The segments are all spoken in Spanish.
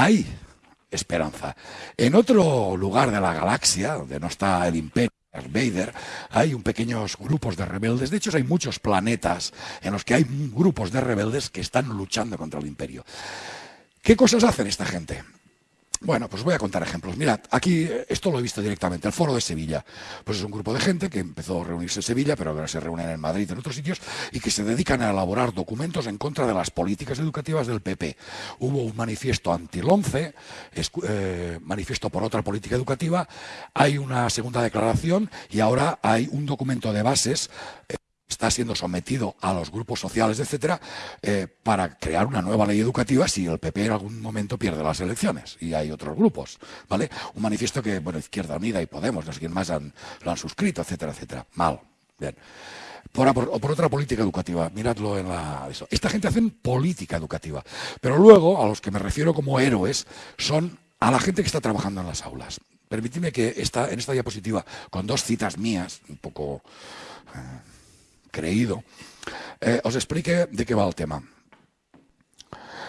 hay esperanza. En otro lugar de la galaxia, donde no está el imperio, Vader, hay un pequeños grupos de rebeldes. De hecho, hay muchos planetas en los que hay grupos de rebeldes que están luchando contra el imperio. ¿Qué cosas hacen esta gente? Bueno, pues voy a contar ejemplos. Mirad, aquí eh, esto lo he visto directamente, el Foro de Sevilla. Pues es un grupo de gente que empezó a reunirse en Sevilla, pero ahora se reúnen en Madrid en otros sitios, y que se dedican a elaborar documentos en contra de las políticas educativas del PP. Hubo un manifiesto anti-LONCE, eh, manifiesto por otra política educativa, hay una segunda declaración y ahora hay un documento de bases. Eh, está siendo sometido a los grupos sociales, etcétera, eh, para crear una nueva ley educativa si el PP en algún momento pierde las elecciones y hay otros grupos, ¿vale? Un manifiesto que, bueno, Izquierda Unida y Podemos, no sé quién más lo han suscrito, etcétera, etcétera. Mal. Bien. Por, por, otra política educativa, miradlo en la... Esta gente hace política educativa, pero luego a los que me refiero como héroes son a la gente que está trabajando en las aulas. Permitidme que esta, en esta diapositiva, con dos citas mías, un poco... Eh, creído, eh, os explique de qué va el tema.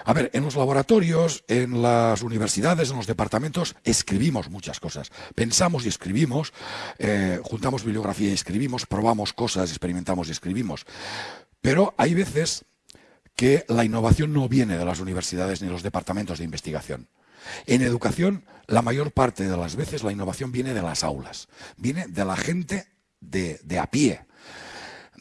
A ver, en los laboratorios, en las universidades, en los departamentos, escribimos muchas cosas. Pensamos y escribimos, eh, juntamos bibliografía y escribimos, probamos cosas, experimentamos y escribimos. Pero hay veces que la innovación no viene de las universidades ni de los departamentos de investigación. En educación, la mayor parte de las veces la innovación viene de las aulas, viene de la gente de, de a pie,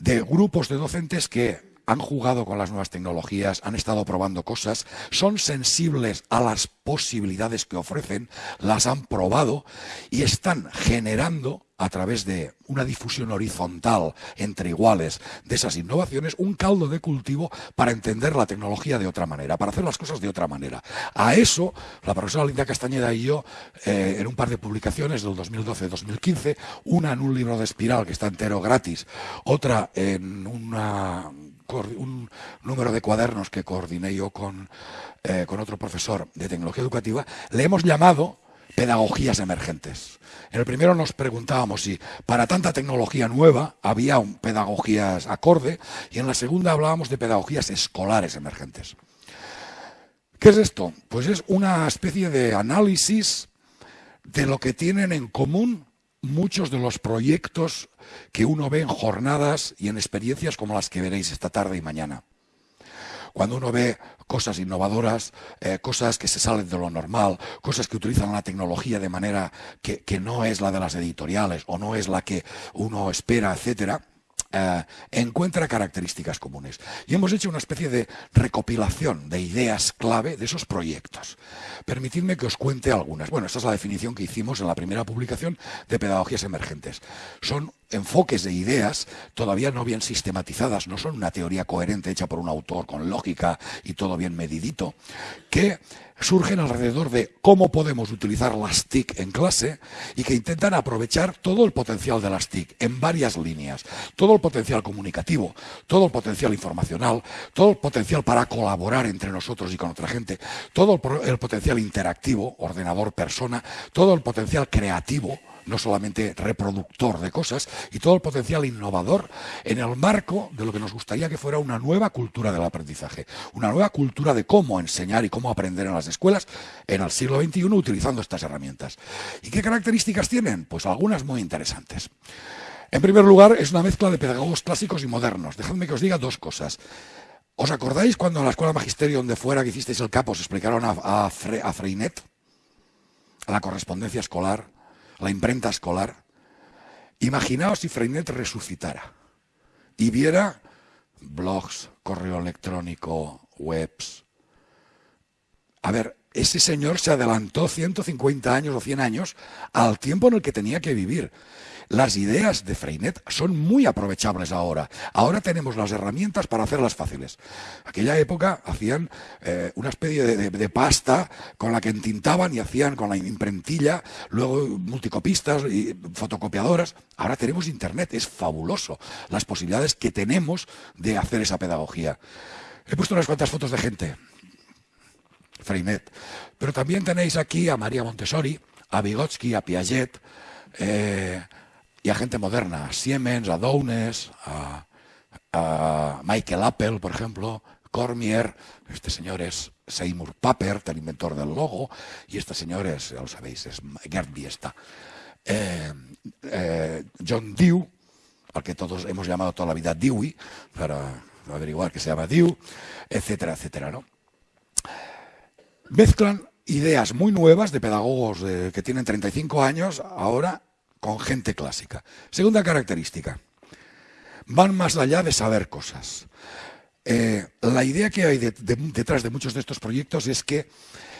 de grupos de docentes que han jugado con las nuevas tecnologías, han estado probando cosas, son sensibles a las posibilidades que ofrecen, las han probado y están generando a través de una difusión horizontal entre iguales de esas innovaciones, un caldo de cultivo para entender la tecnología de otra manera, para hacer las cosas de otra manera. A eso, la profesora Linda Castañeda y yo, eh, en un par de publicaciones del 2012-2015, una en un libro de espiral que está entero gratis, otra en un número de cuadernos que coordiné yo con, eh, con otro profesor de tecnología educativa, le hemos llamado pedagogías emergentes. En el primero nos preguntábamos si para tanta tecnología nueva había un pedagogías acorde y en la segunda hablábamos de pedagogías escolares emergentes. ¿Qué es esto? Pues es una especie de análisis de lo que tienen en común muchos de los proyectos que uno ve en jornadas y en experiencias como las que veréis esta tarde y mañana. Cuando uno ve cosas innovadoras, eh, cosas que se salen de lo normal, cosas que utilizan la tecnología de manera que, que no es la de las editoriales o no es la que uno espera, etcétera, eh, encuentra características comunes. Y hemos hecho una especie de recopilación de ideas clave de esos proyectos. Permitidme que os cuente algunas. Bueno, esta es la definición que hicimos en la primera publicación de Pedagogías Emergentes. Son enfoques de ideas todavía no bien sistematizadas, no son una teoría coherente hecha por un autor con lógica y todo bien medidito, que surgen alrededor de cómo podemos utilizar las TIC en clase y que intentan aprovechar todo el potencial de las TIC en varias líneas, todo el potencial comunicativo, todo el potencial informacional, todo el potencial para colaborar entre nosotros y con otra gente, todo el, potencial interactivo, ordenador-persona, todo el potencial creativo, no solamente reproductor de cosas, y todo el potencial innovador en el marco de lo que nos gustaría que fuera una nueva cultura del aprendizaje, una nueva cultura de cómo enseñar y cómo aprender en las escuelas en el siglo XXI utilizando estas herramientas. ¿Y qué características tienen? Pues algunas muy interesantes. En primer lugar, es una mezcla de pedagogos clásicos y modernos. Dejadme que os diga dos cosas. ¿Os acordáis cuando en la escuela magisterio donde fuera que hicisteis el capo os explicaron a, a Freinet? A la correspondencia escolar, la imprenta escolar. Imaginaos si Freinet resucitara y viera blogs, correo electrónico, webs. A ver, ese señor se adelantó 150 años o 100 años al tiempo en el que tenía que vivir. Las ideas de Freinet son muy aprovechables ahora. Ahora tenemos las herramientas para hacerlas fáciles. Aquella época hacían eh, una especie de, pasta con la que entintaban y hacían con la imprentilla, luego multicopistas y fotocopiadoras. Ahora tenemos Internet, es fabuloso las posibilidades que tenemos de hacer esa pedagogía. He puesto unas cuantas fotos de gente. Freinet. Pero también tenéis aquí a María Montessori, a Vygotsky, a Piaget, eh, y a gente moderna, a Siemens, a Downes, a, Michael Apple, por ejemplo, Cormier, este señor es, Seymour Papert, el inventor del logo, y este señor es, ya lo sabéis, es Gerd Biesta. Eh, eh, John Dew, al que todos hemos llamado toda la vida Dewey, para averiguar que se llama Dew, etcétera, etcétera, ¿no? Mezclan ideas muy nuevas de pedagogos que tienen 35 años ahora con gente clásica. Segunda característica, van más allá de saber cosas. Eh, la idea que hay detrás de muchos de estos proyectos es que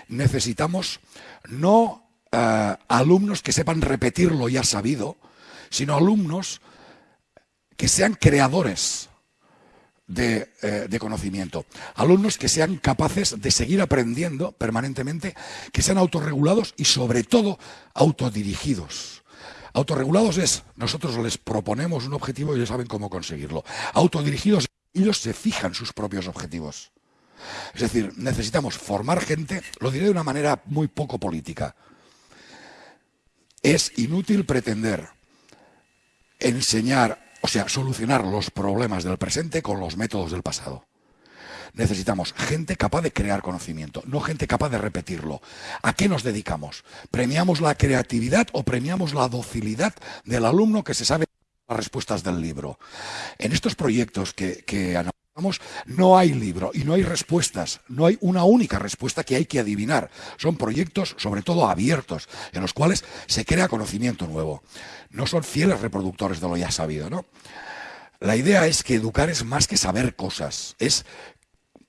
necesitamos no eh, alumnos que sepan repetir lo ya sabido, sino alumnos que sean creadores de, eh, de, conocimiento. Alumnos que sean capaces de seguir aprendiendo permanentemente, que sean autorregulados y sobre todo autodirigidos. Autorregulados es, nosotros les proponemos un objetivo y ellos saben cómo conseguirlo. Autodirigidos, ellos se fijan sus propios objetivos. Es decir, necesitamos formar gente, lo diré de una manera muy poco política. Es inútil pretender enseñar, o sea, solucionar los problemas del presente con los métodos del pasado. Necesitamos gente capaz de crear conocimiento, no gente capaz de repetirlo. ¿A qué nos dedicamos? ¿Premiamos la creatividad o premiamos la docilidad del alumno que se sabe las respuestas del libro? En estos proyectos que, que analizamos no hay libro y no hay respuestas, no hay una única respuesta que hay que adivinar. Son proyectos sobre todo abiertos, en los cuales se crea conocimiento nuevo. No son fieles reproductores de lo ya sabido, ¿no? La idea es que educar es más que saber cosas, es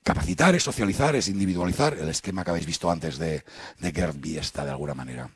Capacitar es socializar, es individualizar, el esquema que habéis visto antes de, de Gerd Biesta, de alguna manera.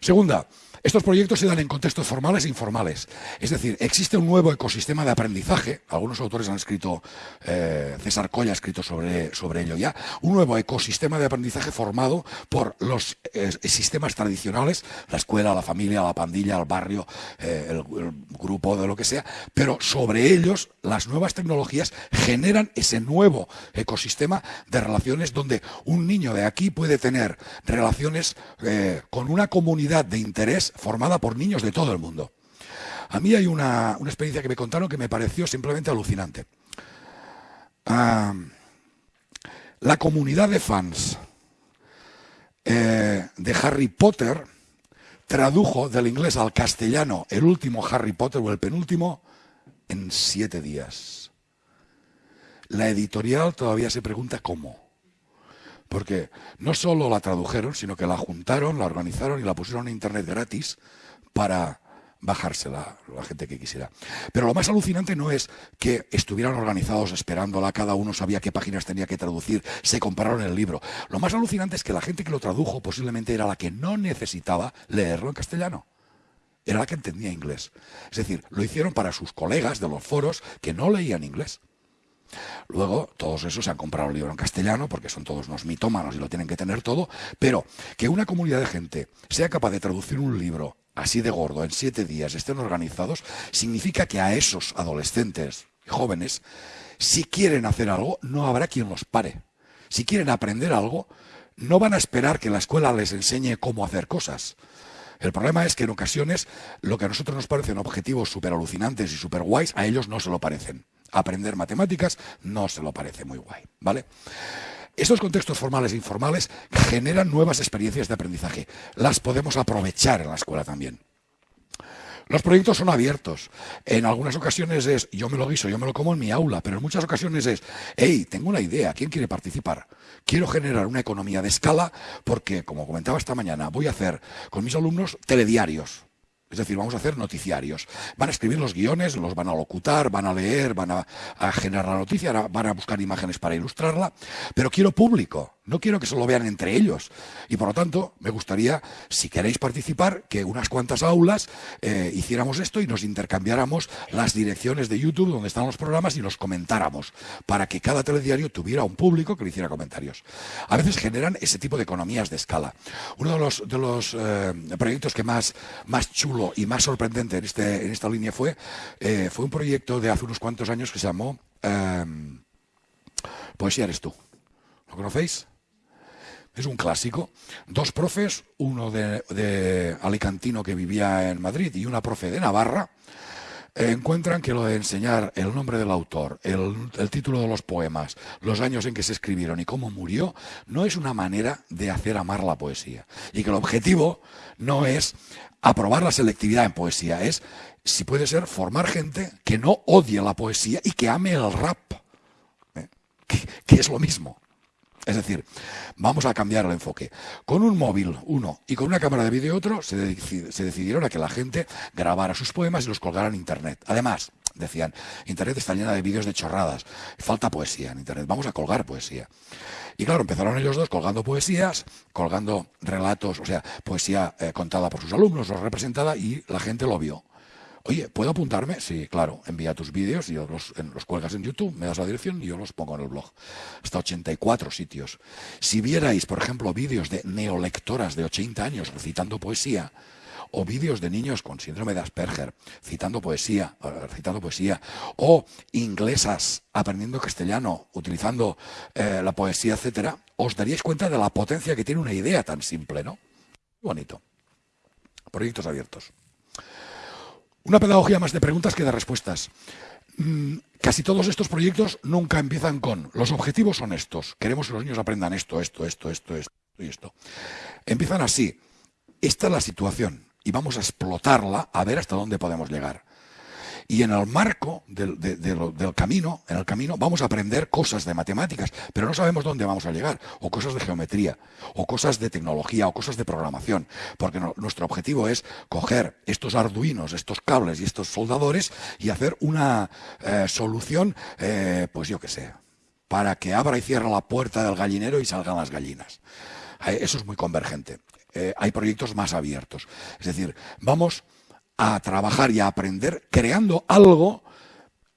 Segunda, estos proyectos se dan en contextos formales e informales. Es decir, existe un nuevo ecosistema de aprendizaje, algunos autores han escrito, eh, César Colla ha escrito sobre, sobre ello ya, un nuevo ecosistema de aprendizaje formado por los eh, sistemas tradicionales, la escuela, la familia, la pandilla, el barrio, eh, el, el grupo de lo que sea, pero sobre ellos las nuevas tecnologías generan ese nuevo ecosistema de relaciones donde un niño de aquí puede tener relaciones con una comunidad de interés formada por niños de todo el mundo. A mí hay una, experiencia que me contaron que me pareció simplemente alucinante. la comunidad de fans eh, de Harry Potter tradujo del inglés al castellano el último Harry Potter o el penúltimo en siete días. La editorial todavía se pregunta cómo. Porque no solo la tradujeron, sino que la juntaron, la organizaron y la pusieron en internet gratis para bajársela la gente que quisiera. Pero lo más alucinante no es que estuvieran organizados esperándola, cada uno sabía qué páginas tenía que traducir, se compraron el libro. Lo más alucinante es que la gente que lo tradujo posiblemente era la que no necesitaba leerlo en castellano. Era la que entendía inglés. Es decir, lo hicieron para sus colegas de los foros que no leían inglés. Luego, todos esos se han comprado el libro en castellano porque son todos unos mitómanos y lo tienen que tener todo, pero que una comunidad de gente sea capaz de traducir un libro así de gordo en siete días, estén organizados, significa que a esos adolescentes jóvenes, si quieren hacer algo, no habrá quien los pare. Si quieren aprender algo, no van a esperar que la escuela les enseñe cómo hacer cosas. El problema es que en ocasiones lo que a nosotros nos parecen objetivos súper alucinantes y súper guays, a ellos no se lo parecen aprender matemáticas no se lo parece muy guay, ¿vale? Estos contextos formales e informales generan nuevas experiencias de aprendizaje. Las podemos aprovechar en la escuela también. Los proyectos son abiertos. En algunas ocasiones es, yo me lo guiso, yo me lo como en mi aula, pero en muchas ocasiones es, hey, tengo una idea, ¿quién quiere participar? Quiero generar una economía de escala porque, como comentaba esta mañana, voy a hacer con mis alumnos telediarios. Es decir, vamos a hacer noticiarios. Van a escribir los guiones, los van a locutar, van a leer, van a, generar la noticia, van a buscar imágenes para ilustrarla, pero quiero público. No quiero que se lo vean entre ellos. Y por lo tanto, me gustaría, si queréis participar, que unas cuantas aulas eh, hiciéramos esto y nos intercambiáramos las direcciones de YouTube donde están los programas y los comentáramos, para que cada telediario tuviera un público que le hiciera comentarios. A veces generan ese tipo de economías de escala. Uno de los, eh, proyectos que más, más chulo y más sorprendente en, este, en esta línea fue, eh, fue un proyecto de hace unos cuantos años que se llamó Poesía eres tú. ¿Lo conocéis? Es un clásico. Dos profes, uno de, Alicantino que vivía en Madrid y una profe de Navarra, encuentran que lo de enseñar el nombre del autor, el, el, título de los poemas, los años en que se escribieron y cómo murió, no es una manera de hacer amar la poesía. Y que el objetivo no es aprobar la selectividad en poesía, es, si puede ser, formar gente que no odie la poesía y que ame el rap, ¿eh? que es lo mismo. Es decir, vamos a cambiar el enfoque. Con un móvil, uno, y con una cámara de vídeo, otro, se, decidieron a que la gente grabara sus poemas y los colgara en Internet. Además, decían, Internet está llena de vídeos de chorradas, falta poesía en Internet, vamos a colgar poesía. Y claro, empezaron ellos dos colgando poesías, colgando relatos, o sea, poesía eh, contada por sus alumnos o representada, y la gente lo vio. Oye, ¿puedo apuntarme? Sí, claro. Envía tus vídeos y los, los cuelgas en YouTube, me das la dirección y yo los pongo en el blog. Hasta 84 sitios. Si vierais, por ejemplo, vídeos de neolectoras de 80 años recitando poesía, o vídeos de niños con síndrome de Asperger citando poesía, recitando poesía, o inglesas aprendiendo castellano, utilizando eh, la poesía, etcétera, os daríais cuenta de la potencia que tiene una idea tan simple, ¿no? Bonito. Proyectos abiertos. Una pedagogía más de preguntas que de respuestas. Mm, casi todos estos proyectos nunca empiezan con los objetivos son estos. Queremos que los niños aprendan esto, esto, esto, esto, esto y esto. Empiezan así. Esta es la situación y vamos a explotarla a ver hasta dónde podemos llegar. Y en el marco del, camino, en el camino, vamos a aprender cosas de matemáticas, pero no sabemos dónde vamos a llegar, o cosas de geometría, o cosas de tecnología, o cosas de programación, porque nuestro objetivo es coger estos arduinos, estos cables y estos soldadores y hacer una eh, solución, eh, pues yo qué sé, para que abra y cierre la puerta del gallinero y salgan las gallinas. Eh, eso es muy convergente. hay proyectos más abiertos. Es decir, vamos a trabajar y a aprender creando algo,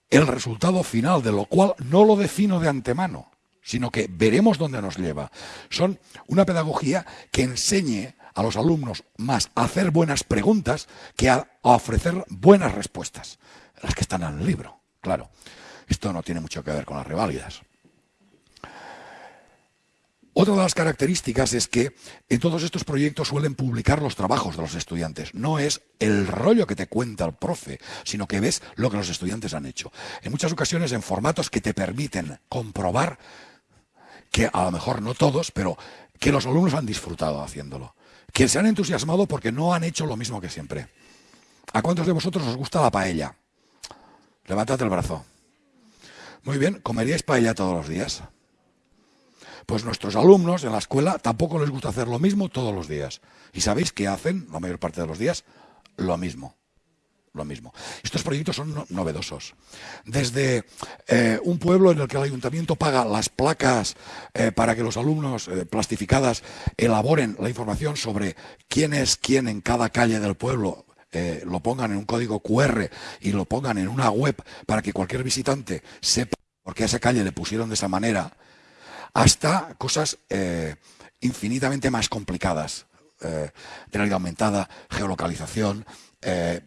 el resultado final de lo cual no lo defino de antemano, sino que veremos dónde nos lleva. Son una pedagogía que enseñe a los alumnos más a hacer buenas preguntas que a, ofrecer buenas respuestas, las que están en el libro, claro. Esto no tiene mucho que ver con las reválidas. Otra de las características es que en todos estos proyectos suelen publicar los trabajos de los estudiantes. No es el rollo que te cuenta el profe, sino que ves lo que los estudiantes han hecho. En muchas ocasiones en formatos que te permiten comprobar que a lo mejor no todos, pero que los alumnos han disfrutado haciéndolo. Que se han entusiasmado porque no han hecho lo mismo que siempre. ¿A cuántos de vosotros os gusta la paella? Levantad el brazo. Muy bien, ¿comeríais paella todos los días? Pues nuestros alumnos en la escuela tampoco les gusta hacer lo mismo todos los días. ¿Y sabéis qué hacen la mayor parte de los días? Lo mismo. Lo mismo. Estos proyectos son novedosos. Desde eh, un pueblo en el que el ayuntamiento paga las placas eh, para que los alumnos eh, plastificadas elaboren la información sobre quién es quién en cada calle del pueblo, lo pongan en un código QR y lo pongan en una web para que cualquier visitante sepa por qué a esa calle le pusieron de esa manera, hasta cosas eh, infinitamente más complicadas. Eh, realidad aumentada, geolocalización, eh,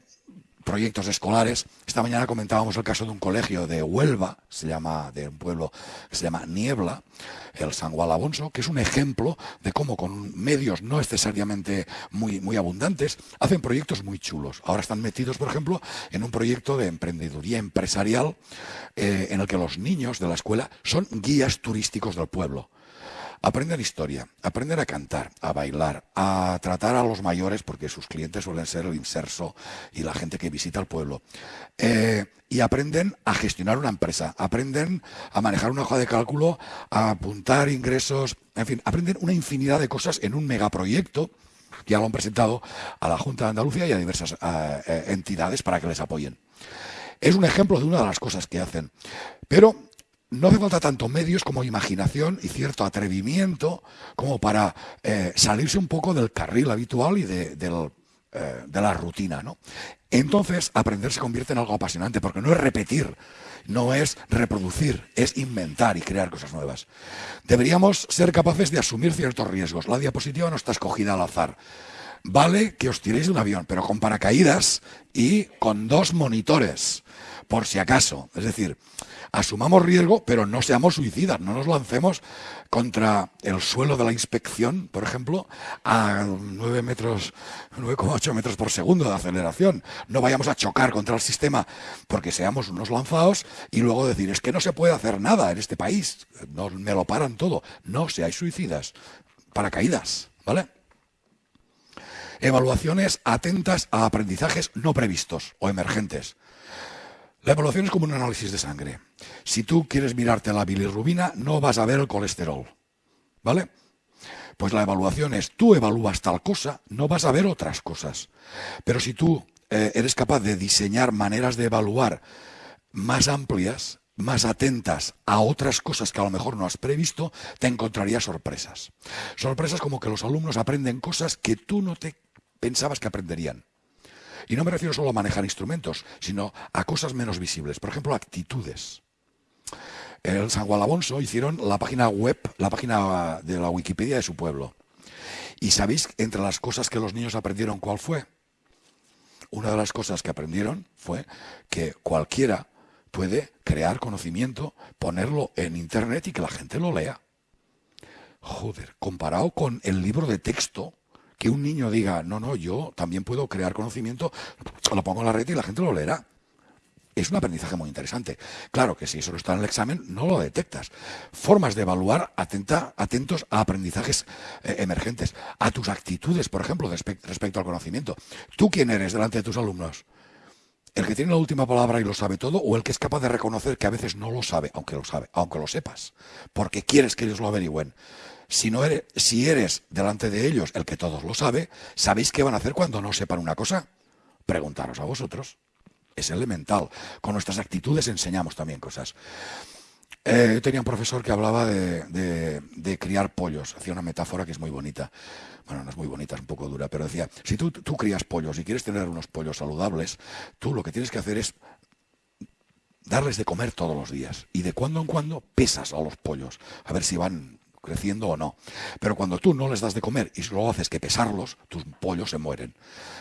proyectos escolares. Esta mañana comentábamos el caso de un colegio de Huelva, se llama, de un pueblo que se llama Niebla, el San Gualabonso, que es un ejemplo de cómo con medios no necesariamente muy, muy abundantes hacen proyectos muy chulos. Ahora están metidos, por ejemplo, en un proyecto de emprendeduría empresarial en el que los niños de la escuela son guías turísticos del pueblo. Aprenden historia, aprenden a cantar, a bailar, a tratar a los mayores, porque sus clientes suelen ser el inserso y la gente que visita el pueblo. Eh, y aprenden a gestionar una empresa, aprenden a manejar una hoja de cálculo, a apuntar ingresos, en fin, aprenden una infinidad de cosas en un megaproyecto ya lo han presentado a la Junta de Andalucía y a diversas eh, entidades para que les apoyen. Es un ejemplo de una de las cosas que hacen. Pero no hace falta tanto medios como imaginación y cierto atrevimiento como para eh, salirse un poco del carril habitual y de, eh, de la rutina. ¿no? Entonces, aprender se convierte en algo apasionante, porque no es repetir, no es reproducir, es inventar y crear cosas nuevas. Deberíamos ser capaces de asumir ciertos riesgos. La diapositiva no está escogida al azar. vale que os tiréis de un avión, pero con paracaídas y con dos monitores, por si acaso. Es decir, asumamos riesgo, pero no seamos suicidas, no nos lancemos contra el suelo de la inspección, por ejemplo, a 9 metros, 9,8 metros por segundo de aceleración. No vayamos a chocar contra el sistema porque seamos unos lanzados y luego decir, es que no se puede hacer nada en este país, no, me lo paran todo. No seáis suicidas, paracaídas, ¿vale? Evaluaciones atentas a aprendizajes no previstos o emergentes. La evaluación es como un análisis de sangre. Si tú quieres mirarte la bilirrubina, no vas a ver el colesterol. ¿Vale? Pues la evaluación es, tú evalúas tal cosa, no vas a ver otras cosas. Pero si tú eh, eres capaz de diseñar maneras de evaluar más amplias, más atentas a otras cosas que a lo mejor no has previsto, te encontrarías sorpresas. Sorpresas como que los alumnos aprenden cosas que tú no te pensabas que aprenderían. Y no me refiero solo a manejar instrumentos, sino a cosas menos visibles. Por ejemplo, actitudes. En San Gualabonso hicieron la página web, la página de la Wikipedia de su pueblo. ¿Y sabéis entre las cosas que los niños aprendieron cuál fue? Una de las cosas que aprendieron fue que cualquiera puede crear conocimiento, ponerlo en internet y que la gente lo lea. Joder, comparado con el libro de texto, que un niño diga, no, no, yo también puedo crear conocimiento, lo pongo en la red y la gente lo leerá. Es un aprendizaje muy interesante. Claro que si eso no está en el examen, no lo detectas. Formas de evaluar atenta, atentos a aprendizajes eh, emergentes, a tus actitudes, por ejemplo, respecto al conocimiento. ¿Tú quién eres delante de tus alumnos? ¿El que tiene la última palabra y lo sabe todo o el que es capaz de reconocer que a veces no lo sabe, aunque lo sabe, aunque lo sepas, porque quieres que ellos lo averigüen? Si, no eres, si eres delante de ellos el que todos lo sabe, ¿sabéis qué van a hacer cuando no sepan una cosa? Preguntaros a vosotros. Es elemental. Con nuestras actitudes enseñamos también cosas. Eh, tenía un profesor que hablaba de, criar pollos. Hacía una metáfora que es muy bonita. Bueno, no es muy bonita, es un poco dura, pero decía, si tú, tú crías pollos y quieres tener unos pollos saludables, tú lo que tienes que hacer es darles de comer todos los días. Y de cuando en cuando pesas a los pollos, a ver si van creciendo o no. Pero cuando tú no les das de comer y solo haces que pesarlos, tus pollos se mueren.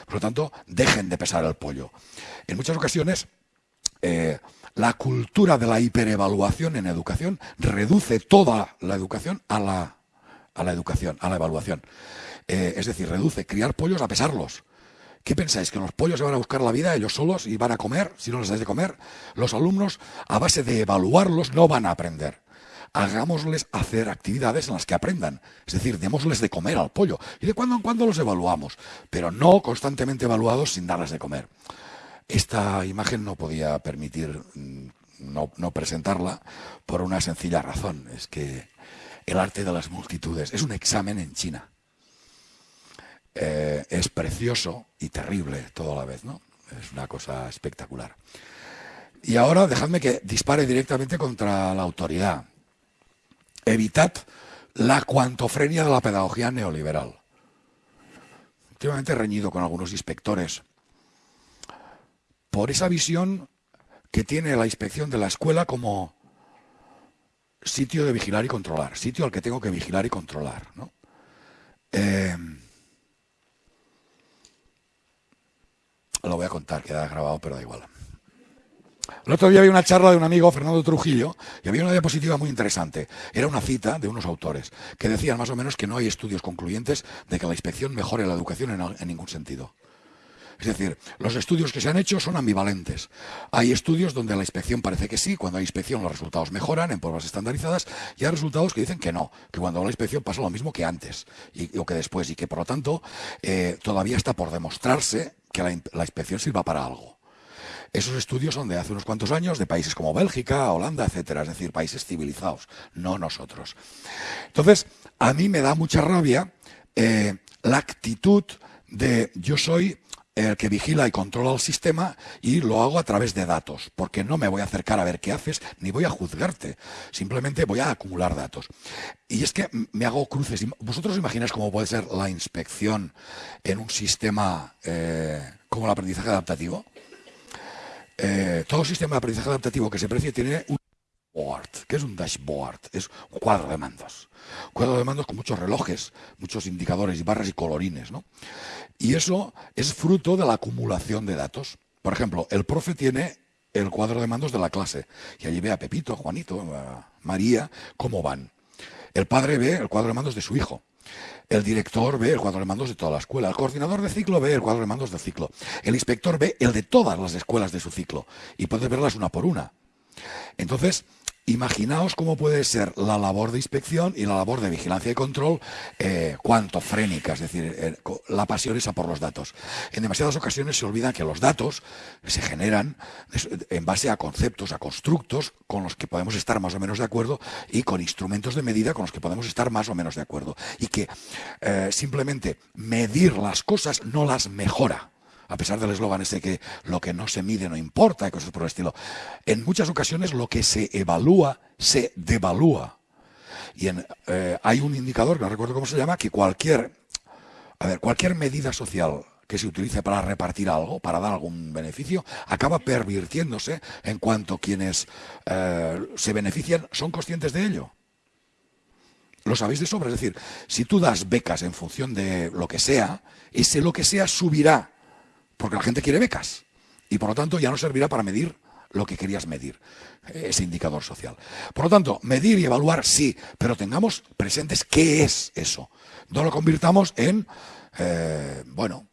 Por lo tanto, dejen de pesar el pollo. En muchas ocasiones, eh, la cultura de la hiperevaluación en educación reduce toda la educación a la, a la educación, a la evaluación. Eh, es decir, reduce criar pollos a pesarlos. ¿Qué pensáis? ¿Que los pollos se van a buscar la vida ellos solos y van a comer si no les dais de comer? Los alumnos, a base de evaluarlos, no van a aprender hagámosles hacer actividades en las que aprendan. Es decir, démosles de comer al pollo. Y de cuando en cuando los evaluamos, pero no constantemente evaluados sin darles de comer. Esta imagen no podía permitir mm, no, presentarla por una sencilla razón. Es que el arte de las multitudes es un examen en China. Eh, es precioso y terrible todo a la vez, ¿no? Es una cosa espectacular. Y ahora dejadme que dispare directamente contra la autoridad evitad la cuantofrenia de la pedagogía neoliberal. Últimamente he reñido con algunos inspectores por esa visión que tiene la inspección de la escuela como sitio de vigilar y controlar, sitio al que tengo que vigilar y controlar. Eh, lo voy a contar, queda grabado, pero da igual. El otro día había una charla de un amigo, Fernando Trujillo, y había una diapositiva muy interesante. Era una cita de unos autores que decían más o menos que no hay estudios concluyentes de que la inspección mejore la educación en, ningún sentido. Es decir, los estudios que se han hecho son ambivalentes. Hay estudios donde la inspección parece que sí, cuando hay inspección los resultados mejoran en pruebas estandarizadas, y hay resultados que dicen que no, que cuando la inspección pasa lo mismo que antes y, o que después, y que por lo tanto eh, todavía está por demostrarse que la inspección sirva para algo. Esos estudios son de hace unos cuantos años, de países como Bélgica, Holanda, etcétera, es decir, países civilizados, no nosotros. Entonces, a mí me da mucha rabia eh, la actitud de yo soy el que vigila y controla el sistema y lo hago a través de datos, porque no me voy a acercar a ver qué haces, ni voy a juzgarte, simplemente voy a acumular datos. Y es que me hago cruces. ¿Vosotros imagináis cómo puede ser la inspección en un sistema eh, como el aprendizaje adaptativo? Eh, todo sistema de aprendizaje adaptativo que se precie tiene un dashboard. ¿Qué es un dashboard? Es un cuadro de mandos. Cuadro de mandos con muchos relojes, muchos indicadores y barras y colorines, ¿no? Y eso es fruto de la acumulación de datos. Por ejemplo, el profe tiene el cuadro de mandos de la clase y allí ve a Pepito, Juanito, a María, cómo van. El padre ve el cuadro de mandos de su hijo. El director ve el cuadro de mandos de toda la escuela. El coordinador de ciclo ve el cuadro de mandos del ciclo. El inspector ve el de todas las escuelas de su ciclo. Y puede verlas una por una. Entonces, Imaginaos cómo puede ser la labor de inspección y la labor de vigilancia y control eh, cuanto frénica, es decir, eh, la pasión esa por los datos. En demasiadas ocasiones se olvida que los datos se generan en base a conceptos, a constructos con los que podemos estar más o menos de acuerdo y con instrumentos de medida con los que podemos estar más o menos de acuerdo. Y que eh, simplemente medir las cosas no las mejora a pesar del eslogan ese que lo que no se mide no importa y cosas por el estilo. En muchas ocasiones lo que se evalúa se devalúa. Y eh, hay un indicador, que no recuerdo cómo se llama, que cualquier, a ver, cualquier medida social que se utilice para repartir algo, para dar algún beneficio, acaba pervirtiéndose en cuanto quienes eh, se benefician son conscientes de ello. Lo sabéis de sobra, es decir, si tú das becas en función de lo que sea, ese lo que sea subirá porque la gente quiere becas. Y por lo tanto ya no servirá para medir lo que querías medir, ese indicador social. Por lo tanto, medir y evaluar sí, pero tengamos presentes qué es eso. No lo convirtamos en, eh, bueno,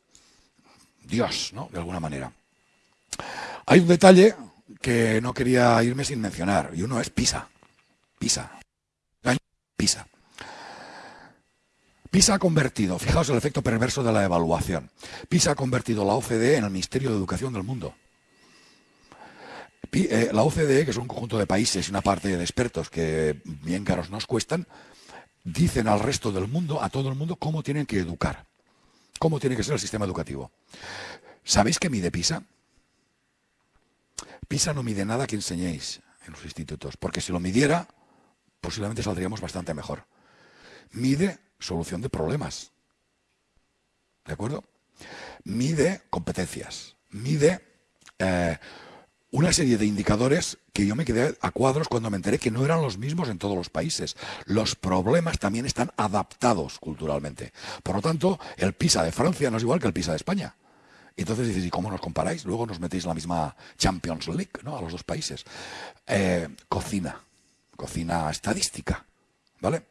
Dios, ¿no? De alguna manera. Hay un detalle que no quería irme sin mencionar, y uno es PISA. PISA. PISA. PISA ha convertido, fijaos el efecto perverso de la evaluación, PISA ha convertido la OCDE en el Ministerio de Educación del mundo. Eh, la OCDE, que es un conjunto de países y una parte de expertos que bien caros nos cuestan, dicen al resto del mundo, a todo el mundo, cómo tienen que educar, cómo tiene que ser el sistema educativo. ¿Sabéis qué mide PISA? PISA no mide nada que enseñéis en los institutos, porque si lo midiera, posiblemente saldríamos bastante mejor. Mide solución de problemas. ¿De acuerdo? Mide competencias, mide eh, una serie de indicadores que yo me quedé a cuadros cuando me enteré que no eran los mismos en todos los países. Los problemas también están adaptados culturalmente. Por lo tanto, el PISA de Francia no es igual que el PISA de España. Entonces dices, ¿y cómo nos comparáis? Luego nos metéis la misma Champions League, ¿no? A los dos países. Eh, cocina, cocina estadística, ¿vale?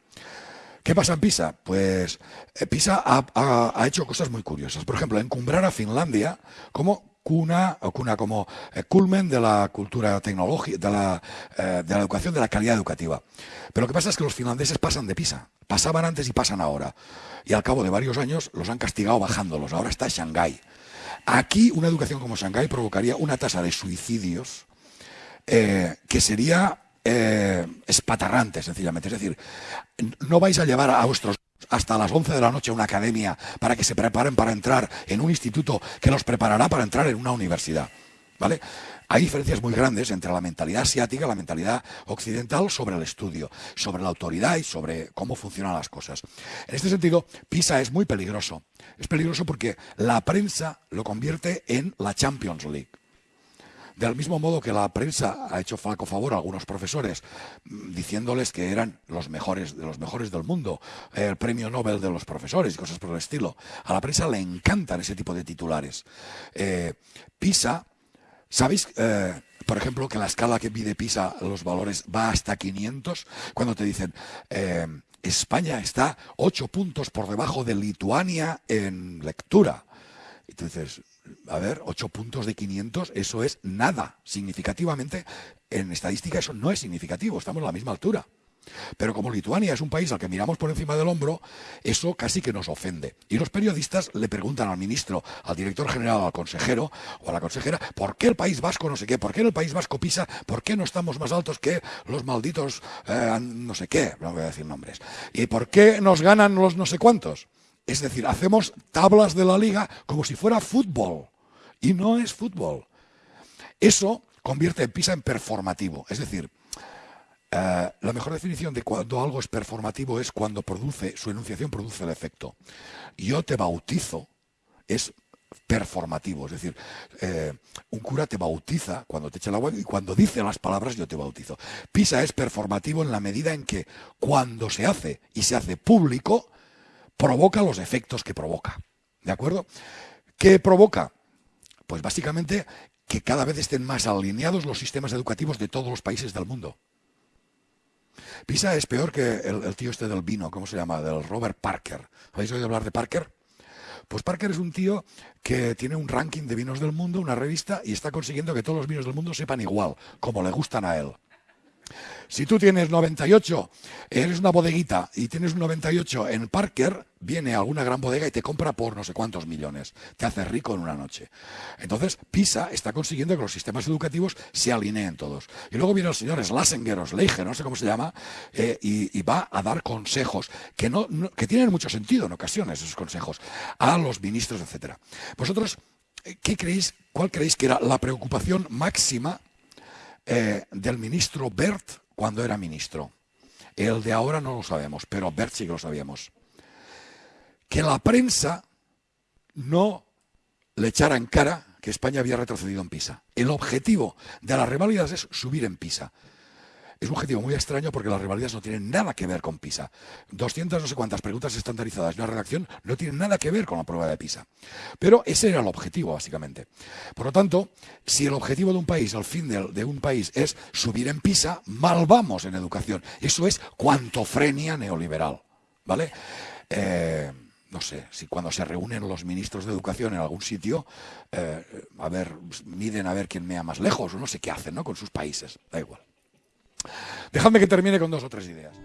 ¿Qué pasa en Pisa? Pues eh, Pisa ha, hecho cosas muy curiosas. Por ejemplo, encumbrar a Finlandia como cuna o cuna como eh, culmen de la cultura tecnológica, de la, eh, de la educación, de la calidad educativa. Pero lo que pasa es que los finlandeses pasan de Pisa. Pasaban antes y pasan ahora. Y al cabo de varios años los han castigado bajándolos. Ahora está Shanghái. Aquí una educación como Shanghái provocaría una tasa de suicidios que sería eh, espatarrante, sencillamente. Es decir, no vais a llevar a vuestros hasta las 11 de la noche a una academia para que se preparen para entrar en un instituto que los preparará para entrar en una universidad. ¿Vale? Hay diferencias muy grandes entre la mentalidad asiática y la mentalidad occidental sobre el estudio, sobre la autoridad y sobre cómo funcionan las cosas. En este sentido, PISA es muy peligroso. Es peligroso porque la prensa lo convierte en la Champions League. Del mismo modo que la prensa ha hecho flaco favor a algunos profesores mm, diciéndoles que eran los mejores de los mejores del mundo, el premio Nobel de los profesores y cosas por el estilo. A la prensa le encantan ese tipo de titulares. Eh, PISA, ¿sabéis? Eh, por ejemplo, que la escala que mide PISA los valores va hasta 500, cuando te dicen eh, España está 8 puntos por debajo de Lituania en lectura. Entonces, a ver, 8 puntos de 500, eso es nada. Significativamente, en estadística eso no es significativo, estamos a la misma altura. Pero como Lituania es un país al que miramos por encima del hombro, eso casi que nos ofende. Y los periodistas le preguntan al ministro, al director general, al consejero o a la consejera, ¿por qué el País Vasco no sé qué? ¿Por qué el País Vasco pisa? ¿Por qué no estamos más altos que los malditos eh, no sé qué? No voy a decir nombres. ¿Y por qué nos ganan los no sé cuántos? Es decir, hacemos tablas de la liga como si fuera fútbol. Y no es fútbol. Eso convierte en PISA en performativo. Es decir, eh, la mejor definición de cuando algo es performativo es cuando produce, su enunciación produce el efecto. Yo te bautizo, es performativo, es decir, eh, un cura te bautiza cuando te echa el agua y cuando dice las palabras yo te bautizo. Pisa es performativo en la medida en que cuando se hace y se hace público, provoca los efectos que provoca. ¿De acuerdo? ¿Qué provoca? Pues básicamente que cada vez estén más alineados los sistemas educativos de todos los países del mundo. Pisa es peor que el, tío este del vino, ¿cómo se llama? Del Robert Parker. ¿Habéis oído hablar de Parker? Pues Parker es un tío que tiene un ranking de vinos del mundo, una revista, y está consiguiendo que todos los vinos del mundo sepan igual, como le gustan a él. Si tú tienes 98, eres una bodeguita y tienes un 98 en Parker, viene alguna gran bodega y te compra por no sé cuántos millones. Te hace rico en una noche. Entonces, PISA está consiguiendo que los sistemas educativos se alineen todos. Y luego viene el señor Schlesinger o no sé cómo se llama, eh, y, va a dar consejos que, no, que tienen mucho sentido en ocasiones, esos consejos, a los ministros, etcétera. Vosotros, eh, ¿qué creéis, cuál creéis que era la preocupación máxima eh, del ministro Bert cuando era ministro. El de ahora no lo sabemos, pero Bert sí que lo sabíamos. Que la prensa no le echara en cara que España había retrocedido en PISA. El objetivo de las reválidas es subir en PISA. Es un objetivo muy extraño porque las rivalidades no tienen nada que ver con PISA. 200 no sé cuántas preguntas estandarizadas en una redacción no tienen nada que ver con la prueba de PISA. Pero ese era el objetivo, básicamente. Por lo tanto, si el objetivo de un país, el fin de, un país es subir en PISA, mal vamos en educación. Eso es cuantofrenia neoliberal. ¿Vale? Eh, no sé, si cuando se reúnen los ministros de educación en algún sitio, eh, a ver, miden a ver quién mea más lejos, o no sé qué hacen, ¿no? Con sus países, da igual. Dejadme que termine con dos o tres ideas.